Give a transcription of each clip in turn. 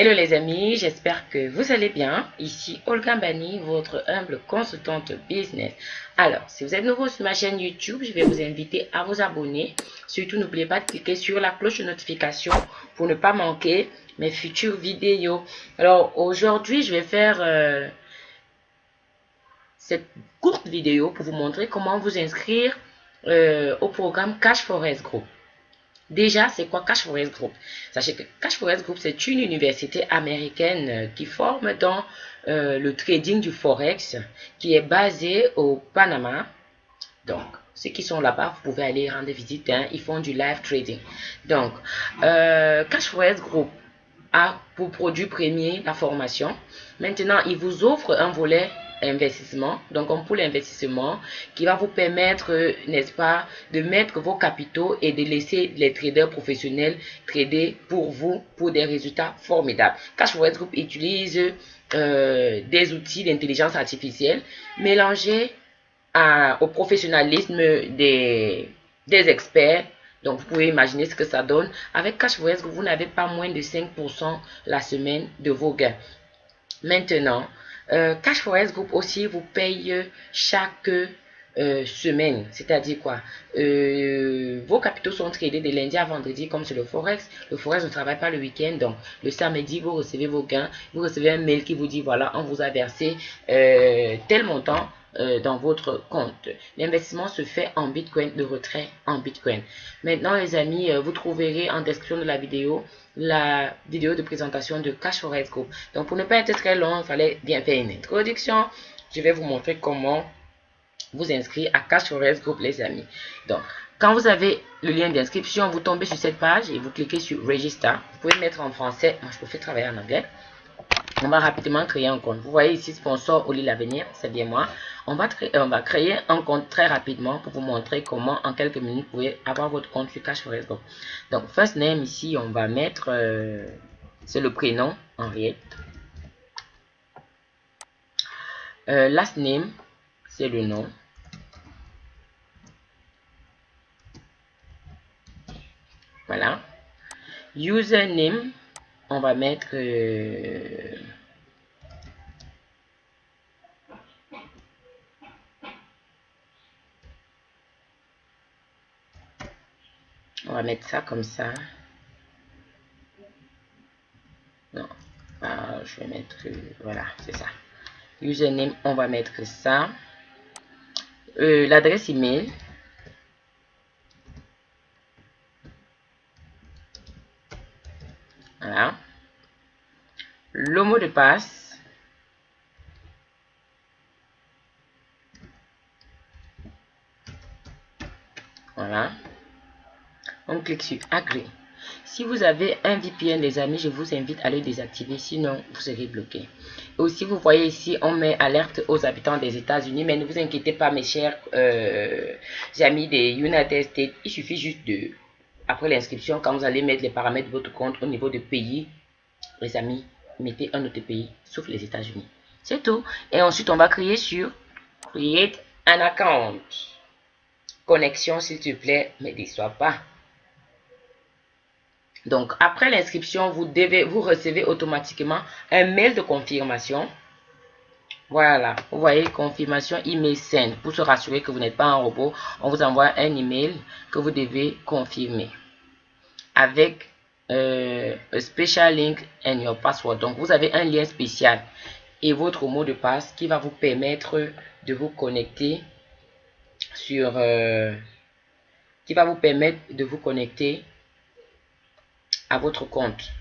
Hello les amis, j'espère que vous allez bien. Ici Olga Bani, votre humble consultante business. Alors, si vous êtes nouveau sur ma chaîne YouTube, je vais vous inviter à vous abonner. Surtout, n'oubliez pas de cliquer sur la cloche de notification pour ne pas manquer mes futures vidéos. Alors, aujourd'hui, je vais faire euh, cette courte vidéo pour vous montrer comment vous inscrire euh, au programme Cash Forest Group. Déjà, c'est quoi Cash Forest Group? Sachez que Cash Forest Group, c'est une université américaine euh, qui forme dans euh, le trading du Forex, qui est basée au Panama. Donc, ceux qui sont là-bas, vous pouvez aller rendre visite. Hein, ils font du live trading. Donc, euh, Cash Forest Group a pour produit premier la formation. Maintenant, il vous offre un volet investissement, donc un pool investissement qui va vous permettre, euh, n'est-ce pas, de mettre vos capitaux et de laisser les traders professionnels trader pour vous pour des résultats formidables. Cashflow Group utilise euh, des outils d'intelligence artificielle mélangés au professionnalisme des, des experts donc, vous pouvez imaginer ce que ça donne. Avec Group, vous n'avez pas moins de 5% la semaine de vos gains. Maintenant, euh, Cash Forest Group aussi vous paye chaque euh, semaine. C'est-à-dire quoi? Euh, Vos capitaux sont tradés de lundi à vendredi comme c'est le Forex. Le Forex ne travaille pas le week-end. Donc, le samedi, vous recevez vos gains. Vous recevez un mail qui vous dit, voilà, on vous a versé tel montant dans votre compte. L'investissement se fait en Bitcoin, de retrait en Bitcoin. Maintenant, les amis, vous trouverez en description de la vidéo la vidéo de présentation de Cash Forex Group. Donc, pour ne pas être très long, il fallait bien faire une introduction. Je vais vous montrer comment vous inscrire à Cash Forex Group, les amis. Donc, quand vous avez le lien d'inscription, vous tombez sur cette page et vous cliquez sur Register. Vous pouvez mettre en français. Moi, je préfère travailler en anglais. On va rapidement créer un compte. Vous voyez ici, sponsor Oli l'avenir, c'est bien moi. On va, on va créer un compte très rapidement pour vous montrer comment en quelques minutes vous pouvez avoir votre compte sur Cash Donc, first name ici, on va mettre, euh, c'est le prénom, Henriette. Euh, last name, c'est le nom. Voilà. Username, on va mettre... Euh, va mettre ça comme ça. Non, ah, je vais mettre... Voilà, c'est ça. Username, on va mettre ça. Euh, l'adresse email. Voilà. Le mot de passe. Voilà. On clique sur Agree. Si vous avez un VPN, les amis, je vous invite à le désactiver, sinon vous serez bloqué. Aussi, vous voyez ici, on met alerte aux habitants des États-Unis, mais ne vous inquiétez pas, mes chers euh, amis des United States. Il suffit juste de après l'inscription, quand vous allez mettre les paramètres de votre compte au niveau de pays, les amis, mettez un autre pays, sauf les États-Unis. C'est tout. Et ensuite, on va créer sur Create an account. Connexion, s'il te plaît, ne déçois pas. Donc, après l'inscription, vous recevez automatiquement un mail de confirmation. Voilà, vous voyez, confirmation email send. Pour se rassurer que vous n'êtes pas un robot, on vous envoie un email que vous devez confirmer avec euh, un special link and your password. Donc, vous avez un lien spécial et votre mot de passe qui va vous permettre de vous connecter sur... Euh, qui va vous permettre de vous connecter à votre compte.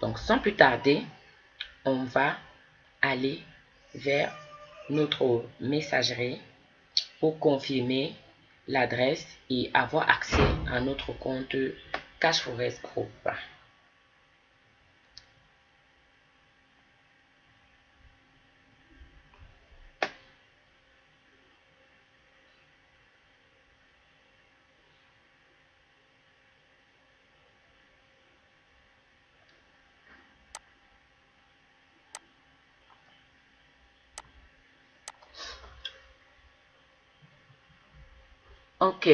Donc, sans plus tarder, on va aller vers notre messagerie pour confirmer l'adresse et avoir accès à notre compte Cash Forest Group. Ok.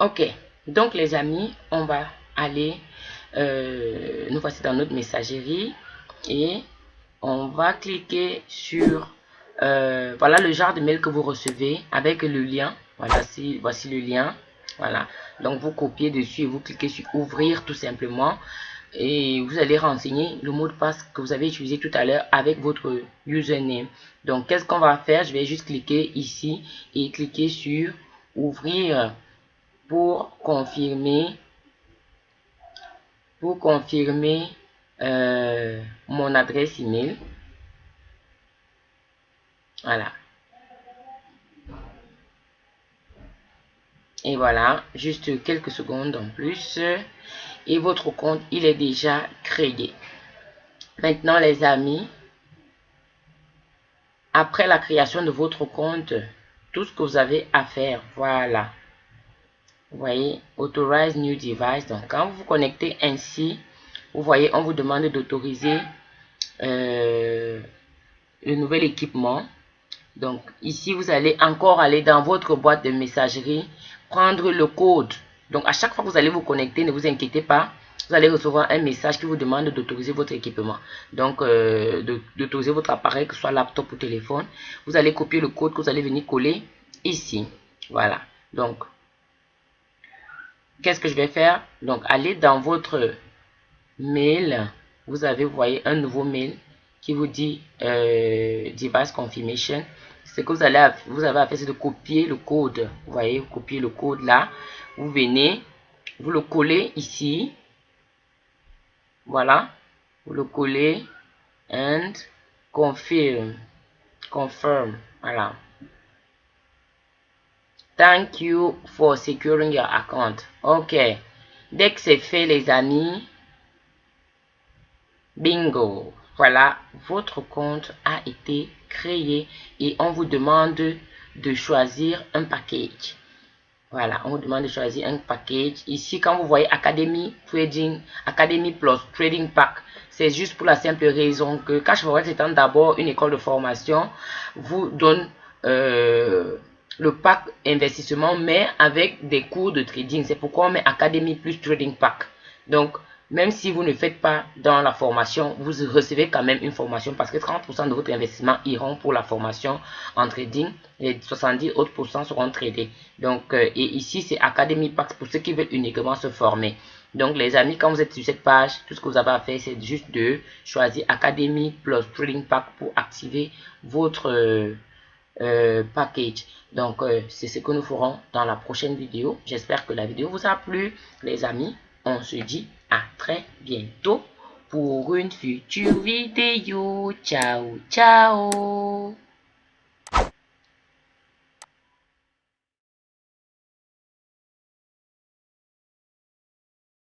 Ok. Donc, les amis, on va aller, euh, nous voici dans notre messagerie et on va cliquer sur, euh, voilà le genre de mail que vous recevez avec le lien. Voilà, si, voici le lien. Voilà, donc vous copiez dessus et vous cliquez sur ouvrir tout simplement et vous allez renseigner le mot de passe que vous avez utilisé tout à l'heure avec votre username. Donc, qu'est-ce qu'on va faire? Je vais juste cliquer ici et cliquer sur ouvrir pour confirmer pour confirmer euh, mon adresse email. Voilà. Et voilà, juste quelques secondes en plus. Et votre compte, il est déjà créé. Maintenant, les amis, après la création de votre compte, tout ce que vous avez à faire, voilà. Vous voyez, Authorize New Device. Donc, quand vous vous connectez ainsi, vous voyez, on vous demande d'autoriser euh, le nouvel équipement. Donc, ici, vous allez encore aller dans votre boîte de messagerie prendre le code. Donc, à chaque fois que vous allez vous connecter, ne vous inquiétez pas. Vous allez recevoir un message qui vous demande d'autoriser votre équipement. Donc, euh, d'autoriser votre appareil, que ce soit laptop ou téléphone. Vous allez copier le code que vous allez venir coller ici. Voilà. Donc, qu'est-ce que je vais faire? Donc, allez dans votre mail. Vous avez, vous voyez, un nouveau mail qui vous dit euh, Device Confirmation ce que vous, allez, vous avez à faire, c'est de copier le code. Vous voyez, vous copiez le code là. Vous venez, vous le collez ici. Voilà. Vous le collez. And confirm. Confirm. Voilà. Thank you for securing your account. OK. Dès que c'est fait, les amis, bingo. Voilà, votre compte a été créé et on vous demande de choisir un package. Voilà, on vous demande de choisir un package. Ici, quand vous voyez Academy Trading, Academy Plus Trading Pack, c'est juste pour la simple raison que Cashforest étant d'abord une école de formation, vous donne euh, le pack investissement, mais avec des cours de trading. C'est pourquoi on met Academy Plus Trading Pack. Donc, même si vous ne faites pas dans la formation, vous recevez quand même une formation parce que 30% de votre investissement iront pour la formation en trading et 70 autres seront tradés. Donc, euh, et ici, c'est Academy Pack pour ceux qui veulent uniquement se former. Donc, les amis, quand vous êtes sur cette page, tout ce que vous avez à faire, c'est juste de choisir Academy plus Trading Pack pour activer votre euh, euh, package. Donc, c'est ce que nous ferons dans la prochaine vidéo. J'espère que la vidéo vous a plu, les amis. On se dit à très bientôt pour une future vidéo. Ciao, ciao